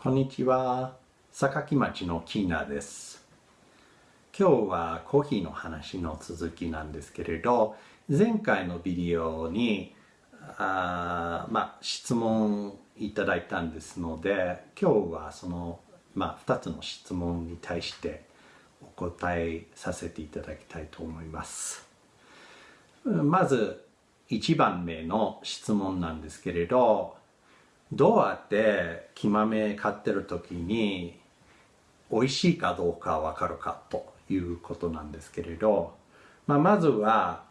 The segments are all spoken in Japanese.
こんにちは。榊町のキーナです。今日はコーヒーの話の続きなんですけれど、前回のビデオにあ、まあ、質問いただいたんですので、今日はその、まあ、2つの質問に対してお答えさせていただきたいと思います。まず、1番目の質問なんですけれど、どうやって木豆買ってる時に美味しいかどうかわかるかということなんですけれど、まあ、まずは、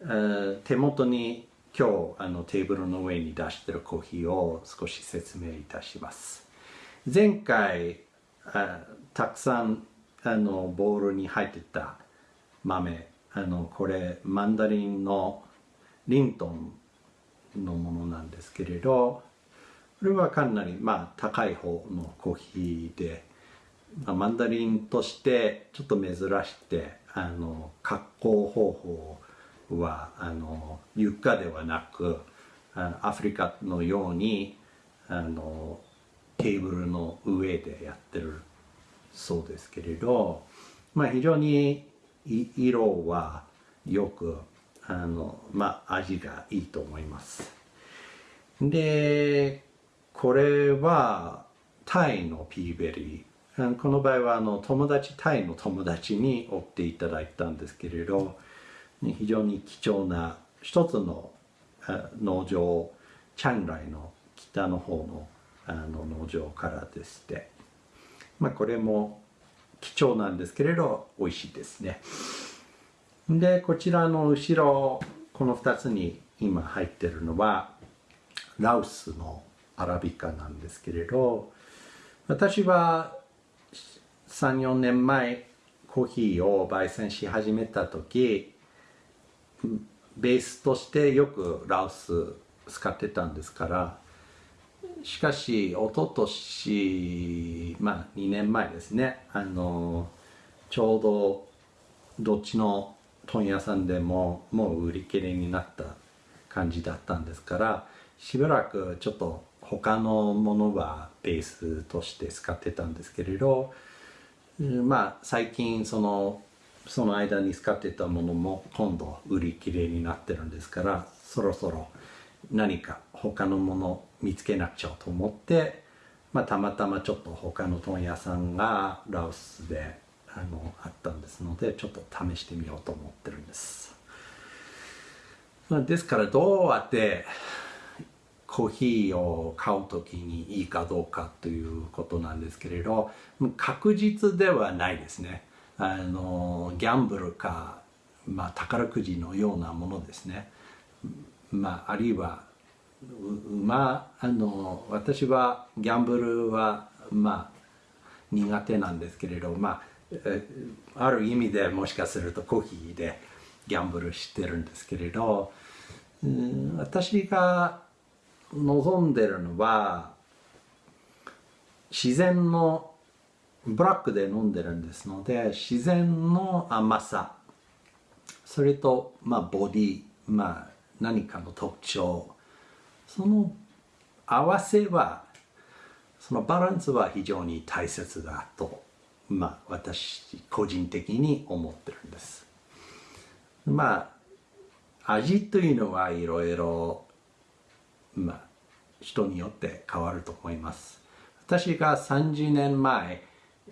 えー、手元に今日あのテーブルの上に出してるコーヒーを少し説明いたします。前回あたくさんあのボウルに入ってた豆あのこれマンダリンのリントンのものなんですけれどこれはかなりまあ高い方のコーヒーで、まあ、マンダリンとしてちょっと珍しくてあの加工方法はあの床ではなくあアフリカのようにあのテーブルの上でやってるそうですけれど、まあ、非常に色はよくあの、まあ、味がいいと思います。でこれはタイのピーベリー。この場合はあの友達、タイの友達に追っていただいたんですけれど、非常に貴重な一つの農場、チャンライの北の方のあの農場からでして、まあ、これも貴重なんですけれど、美味しいですね。で、こちらの後ろ、この2つに今入ってるのは、ラウスのアラビカなんですけれど私は34年前コーヒーを焙煎し始めた時ベースとしてよくラオス使ってたんですからしかし一昨年まあ2年前ですねあのちょうどどっちの問屋さんでももう売り切れになった感じだったんですからしばらくちょっと他のものはベースとして使ってたんですけれどまあ最近そのその間に使ってたものも今度売り切れになってるんですからそろそろ何か他のもの見つけなくちゃと思って、まあ、たまたまちょっと他の問屋さんがラオスであのあったんですのでちょっと試してみようと思ってるんです、ですからどうやってコーヒーを買う時にいいかどうかということなんですけれど確実ではないですね。あのギャンブルか、まあ、宝くじのようなものですね、まあ、あるいはまあ、あの私はギャンブルはまあ苦手なんですけれどまあある意味でもしかするとコーヒーでギャンブルしてるんですけれど私が望んでるのは自然のブラックで飲んでるんですので自然の甘さ。それと、まあ、ボディ、まあ、何かの特徴。その合わせはそのバランスは非常に大切だと、まあ、私個人的に思ってるんです。まあ味というのはいろいろまあ、人によって変わると思います。私が30年前、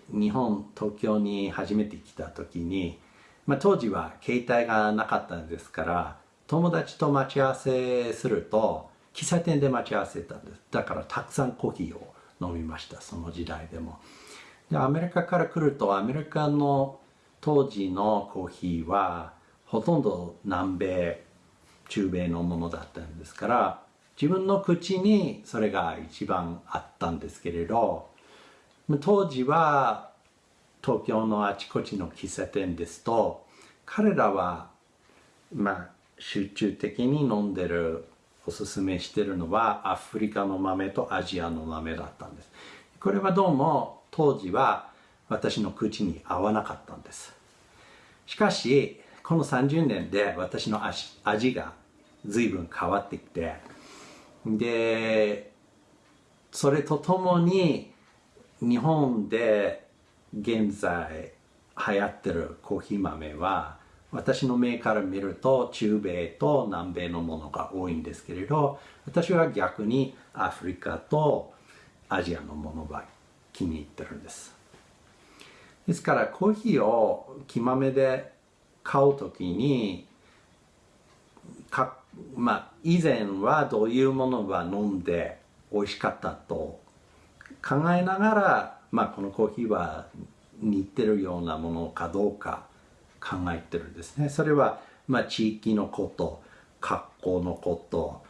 日本、東京に初めて来た時に、まあ、当時は携帯がなかったんですから、友達と待ち合わせすると、喫茶店で待ち合わせたんです。だからたくさんコーヒーを飲みました、その時代でも。でアメリカから来ると、アメリカの当時のコーヒーは、ほとんど南米、中米のものだったんですから、自分の口にそれが一番あったんですけれど当時は東京のあちこちの喫茶店ですと彼らはまあ集中的に飲んでるおすすめしてるのはアフリカの豆とアジアの豆だったんです。これはどうも当時は私の口に合わなかったんです。しかしこの30年で私の味が随分変わってきてでそれとともに日本で現在流行ってるコーヒー豆は私の目から見ると中米と南米のものが多いんですけれど私は逆にアフリカとアジアのものが気に入ってるんです。ですからコーヒーを木豆で買うときにまあ以前はどういうものが飲んで美味しかったと考えながら、まあ、このコーヒーは似てるようなものかどうか考えてるんですね。それは、まあ、地域のこと、格好のこと、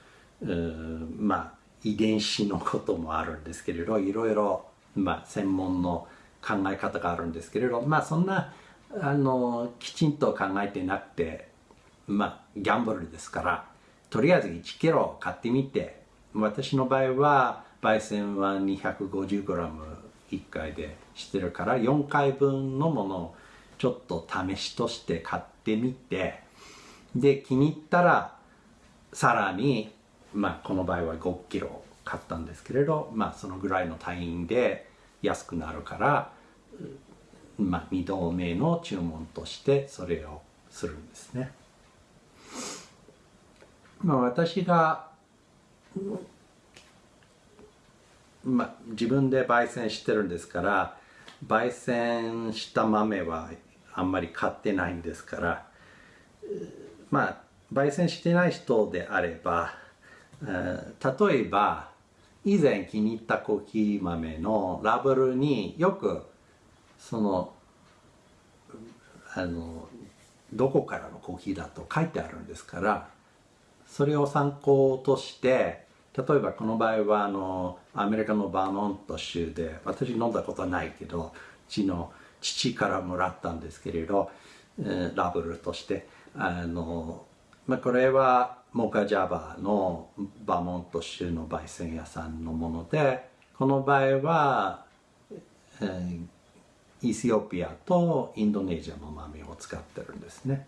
まあ、遺伝子のこともあるんですけれど、いろいろ、まあ、専門の考え方があるんですけれど、まあ、そんな、あの、きちんと考えてなくて、まあ、ギャンブルですから、とりあえず1キロ買ってみて、私の場合は、焙煎は 250g1 回でしてるから4回分のものをちょっと試しとして買ってみてで気に入ったらさらにまあこの場合は5キロ買ったんですけれどまあそのぐらいの単位で安くなるからまあ2度目の注文としてそれをするんですね。まあ私がまあ、自分で焙煎してるんですから焙煎した豆はあんまり買ってないんですからまあ焙煎してない人であれば例えば以前気に入ったコーヒー豆のラベルによくそのあのどこからのコーヒーだと書いてあるんですからそれを参考として例えばこの場合はあのアメリカのバーモント州で私飲んだことはないけどうちの父からもらったんですけれど、えー、ラブルとしてあの、まあ、これはモカジャバのバーモント州の焙煎屋さんのものでこの場合は、えー、イスオピアとインドネシアの豆を使ってるんですね。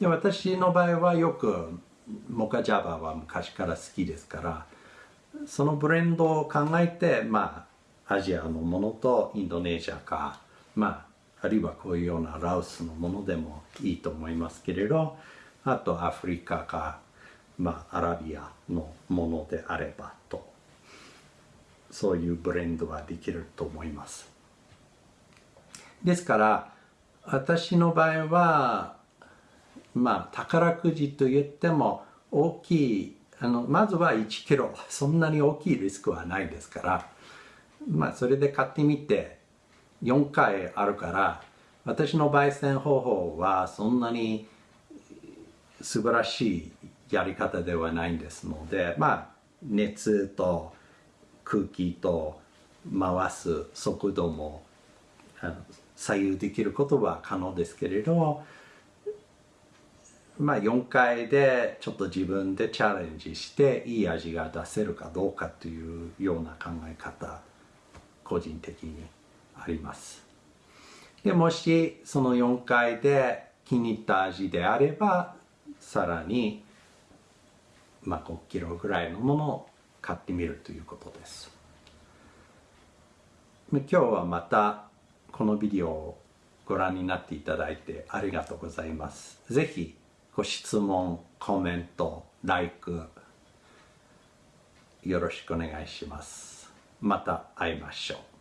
で私の場合はよくモカジャバは昔から好きですからそのブレンドを考えて、まあ、アジアのものとインドネシアか、まあ、あるいはこういうようなラオスのものでもいいと思いますけれど、あとアフリカか、まあ、アラビアのものであればと、そういうブレンドはできると思います。ですから、私の場合は、まあ、宝くじと言っても大きいあのまずは1キロ。そんなに大きいリスクはないですから。まあそれで買ってみて4回あるから私の焙煎方法はそんなに素晴らしいやり方ではないんですのでまあ熱と空気と回す速度も左右できることは可能ですけれどまあ4回でちょっと自分でチャレンジしていい味が出せるかどうかというような考え方個人的にありますでもしその4回で気に入った味であればさらにまあ5キロぐらいのものを買ってみるということです今日はまたこのビデオをご覧になっていただいてありがとうございます。ぜひご質問、コメント、like よろしくお願いします。また会いましょう。